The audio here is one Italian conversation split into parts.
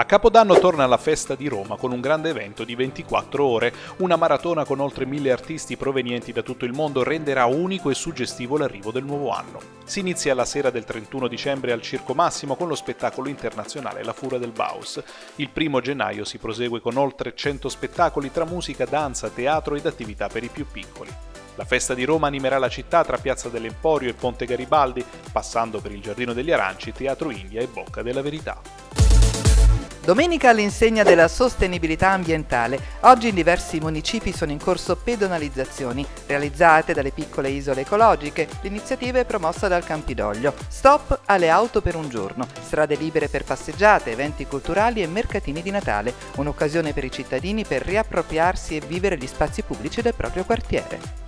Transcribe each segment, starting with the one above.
A Capodanno torna la festa di Roma con un grande evento di 24 ore. Una maratona con oltre mille artisti provenienti da tutto il mondo renderà unico e suggestivo l'arrivo del nuovo anno. Si inizia la sera del 31 dicembre al Circo Massimo con lo spettacolo internazionale La Fura del Baus. Il primo gennaio si prosegue con oltre 100 spettacoli tra musica, danza, teatro ed attività per i più piccoli. La festa di Roma animerà la città tra Piazza dell'Emporio e Ponte Garibaldi, passando per il Giardino degli Aranci, Teatro India e Bocca della Verità. Domenica all'insegna della sostenibilità ambientale, oggi in diversi municipi sono in corso pedonalizzazioni realizzate dalle piccole isole ecologiche. L'iniziativa è promossa dal Campidoglio. Stop alle auto per un giorno, strade libere per passeggiate, eventi culturali e mercatini di Natale, un'occasione per i cittadini per riappropriarsi e vivere gli spazi pubblici del proprio quartiere.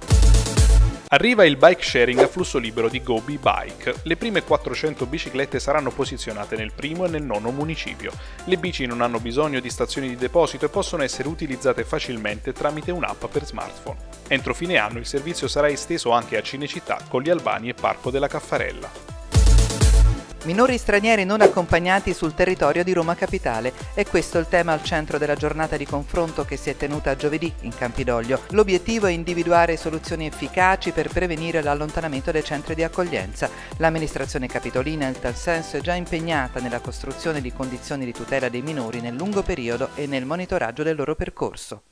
Arriva il bike sharing a flusso libero di Gobi Bike. Le prime 400 biciclette saranno posizionate nel primo e nel nono municipio. Le bici non hanno bisogno di stazioni di deposito e possono essere utilizzate facilmente tramite un'app per smartphone. Entro fine anno il servizio sarà esteso anche a Cinecittà, Colli Albani e Parco della Caffarella. Minori stranieri non accompagnati sul territorio di Roma Capitale. È questo il tema al centro della giornata di confronto che si è tenuta giovedì in Campidoglio. L'obiettivo è individuare soluzioni efficaci per prevenire l'allontanamento dai centri di accoglienza. L'amministrazione capitolina in tal senso è già impegnata nella costruzione di condizioni di tutela dei minori nel lungo periodo e nel monitoraggio del loro percorso.